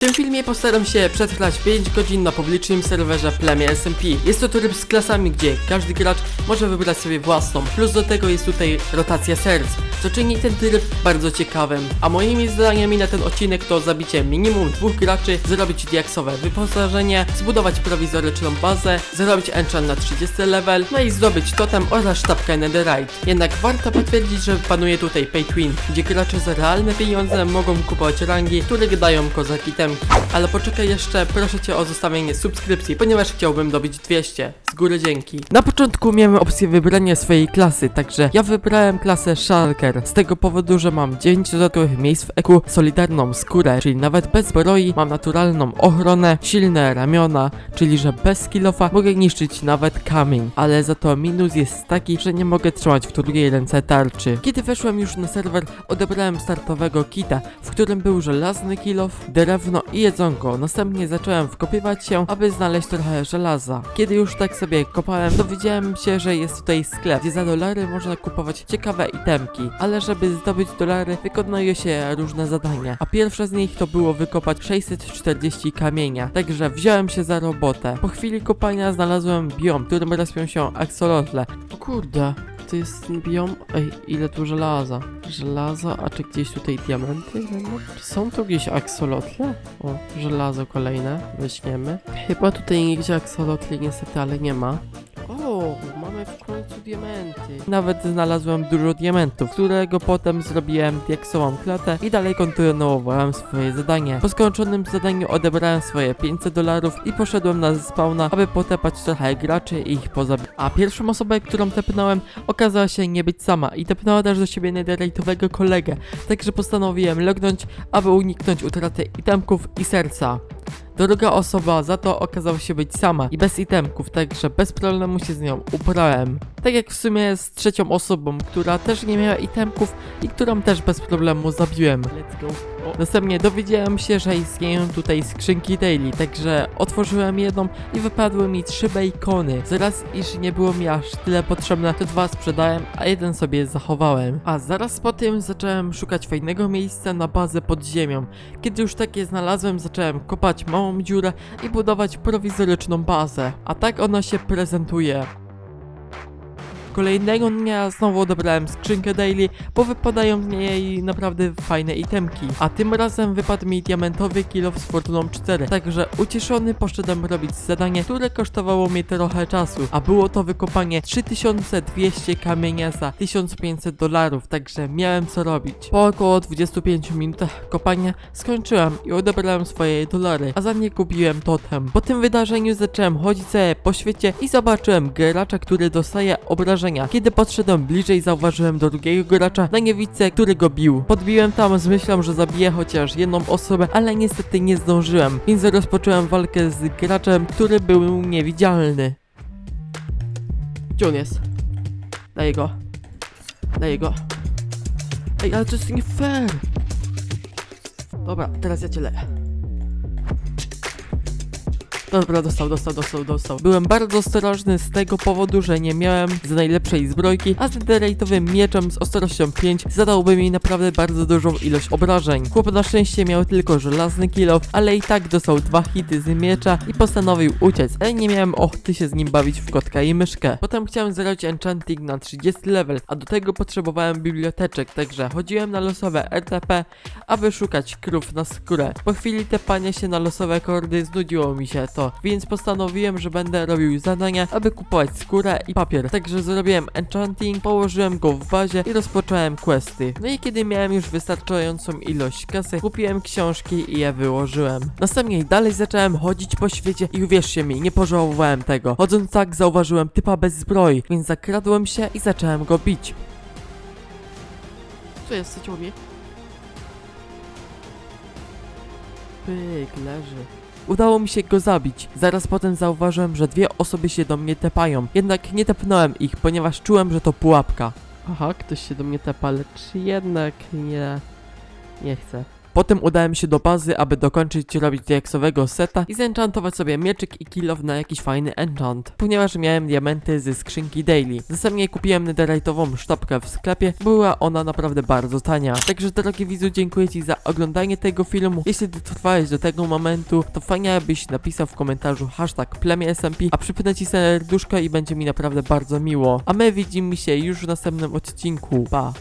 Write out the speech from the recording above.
W tym filmie postaram się przetrwać 5 godzin na publicznym serwerze plemię SMP. Jest to tryb z klasami, gdzie każdy gracz może wybrać sobie własną, plus do tego jest tutaj rotacja serc, co czyni ten tryb bardzo ciekawym. A moimi zadaniami na ten odcinek to zabicie minimum dwóch graczy, zrobić diaksowe wyposażenie, zbudować prowizoryczną bazę, zrobić enchant na 30 level, no i zdobyć totem oraz sztabkę netherite. Jednak warto potwierdzić, że panuje tutaj pay to win, gdzie gracze za realne pieniądze mogą kupować rangi, które dają kozaki Ale poczekaj jeszcze, proszę cię o zostawienie subskrypcji, ponieważ chciałbym dobić 200. Z góry dzięki. Na początku miałem opcję wybrania swojej klasy, także ja wybrałem klasę Shulker. Z tego powodu, że mam 9 dodatkowych miejsc w EQ, solidarną skórę, czyli nawet bez zbroi, mam naturalną ochronę, silne ramiona, czyli że bez skillofa mogę niszczyć nawet kamień. Ale za to minus jest taki, że nie mogę trzymać w drugiej ręce tarczy. Kiedy weszłem już na serwer, odebrałem startowego kita, w którym był żelazny kilof, drewno i jedzonko. Następnie zacząłem wkopywać się, aby znaleźć trochę żelaza. Kiedy już tak sobie kopałem, dowiedziałem się, że jest tutaj sklep, gdzie za dolary można kupować ciekawe itemki, ale żeby zdobyć dolary, wykonuje się różne zadania. A pierwsze z nich to było wykopać 640 kamienia, także wziąłem się za robotę. Po chwili kopania znalazłem biom, w którym respią się axolotle. O kurde, to jest ten biom? Ej, ile tu żelaza? Żelaza, a czy gdzieś tutaj diamenty? Czy są tu gdzieś axolotle? O, żelazo kolejne, weźmiemy. Chyba tutaj nigdzie axolotli niestety, ale nie ma. Diamenty. Nawet znalazłem dużo diamentów, którego potem zrobiłem diaksową klatę i dalej kontynuowałem swoje zadanie. Po skończonym zadaniu odebrałem swoje 500 dolarów i poszedłem na spawna, aby potepać trochę graczy i ich pozabić. A pierwszą osobę, którą tepnąłem, okazała się nie być sama i tepnęła też do siebie netherite'owego kolegę, także postanowiłem lognąć, aby uniknąć utraty itemków i serca. Druga osoba za to okazała się być sama i bez itemków, także bez problemu się z nią ubrałem. Tak jak w sumie z trzecią osobą, która też nie miała itemków i którą też bez problemu zabiłem. Let's go. Następnie dowiedziałem się, że istnieją tutaj skrzynki daily, także otworzyłem jedną i wypadły mi trzy bacony. Z raz iż nie było mi aż tyle potrzebne, to dwa sprzedałem, a jeden sobie zachowałem. A zaraz po tym zacząłem szukać fajnego miejsca na bazę pod ziemią. Kiedy już takie znalazłem, zacząłem kopać małą dziurę i budować prowizoryczną bazę. A tak ona się prezentuje. Kolejnego dnia znowu odebrałem skrzynkę daily, bo wypadają z niej naprawdę fajne itemki. A tym razem wypadł mi diamentowy kilo z fortuną 4. Także ucieszony poszedłem robić zadanie, które kosztowało mi trochę czasu. A było to wykopanie 3200 kamienia za 1500 dolarów, także miałem co robić. Po około 25 minutach kopania skończyłem i odebrałem swoje dolary, a za nie kupiłem totem. Po tym wydarzeniu zacząłem chodzić sobie po świecie i zobaczyłem gracza, który dostaje obrażenia. Kiedy podszedłem bliżej, zauważyłem drugiego gracza na niewidce, który go bił. Podbiłem tam z myślą, że zabiję chociaż jedną osobę, ale niestety nie zdążyłem, więc rozpocząłem walkę z graczem, który był niewidzialny. Gdzie on jest? Daję go. Daję go. Ej, ale to jest nie fair. Dobra, teraz ja cię leję. Dobra, dostał, dostał, dostał, dostał. Byłem bardzo ostrożny z tego powodu, że nie miałem z najlepszej zbrojki, a z netherite'owym mieczem z ostrością 5 zadałby mi naprawdę bardzo dużą ilość obrażeń. Chłop na szczęście miał tylko żelazny kilof, ale i tak dostał dwa hity z miecza i postanowił uciec, ale nie miałem ochoty się z nim bawić w kotka i myszkę. Potem chciałem zrobić enchanting na 30 level, a do tego potrzebowałem biblioteczek, także chodziłem na losowe RTP, aby szukać krów na skórę. Po chwili tepania się na losowe kordy znudziło mi się to, więc postanowiłem, że będę robił zadania, aby kupować skórę i papier. Także zrobiłem enchanting, położyłem go w bazie i rozpocząłem questy. No i kiedy miałem już wystarczającą ilość kasy, kupiłem książki i je wyłożyłem. Następnie dalej zacząłem chodzić po świecie i uwierzcie mi, nie pożałowałem tego. Chodząc tak zauważyłem typa bez zbroi, więc zakradłem się i zacząłem go bić. Co jest, co ciągnie? Pyk, leży. Udało mi się go zabić. Zaraz potem zauważyłem, że dwie osoby się do mnie tepają. Jednak nie tepnąłem ich, ponieważ czułem, że to pułapka. Aha, ktoś się do mnie tepa, lecz jednak nie... Nie chcę. Po Potem udałem się do bazy, aby dokończyć robić diaksowego seta i zenchantować sobie mieczyk i kill off na jakiś fajny enchant, ponieważ miałem diamenty ze skrzynki daily. Następnie kupiłem netherite'ową sztabkę w sklepie, była ona naprawdę bardzo tania. Także drogi widzu, dziękuję Ci za oglądanie tego filmu. Jeśli dotrwałeś do tego momentu, to fajnie abyś napisał w komentarzu hashtag SMP, a przypnę Ci serduszko i będzie mi naprawdę bardzo miło. A my widzimy się już w następnym odcinku. Pa!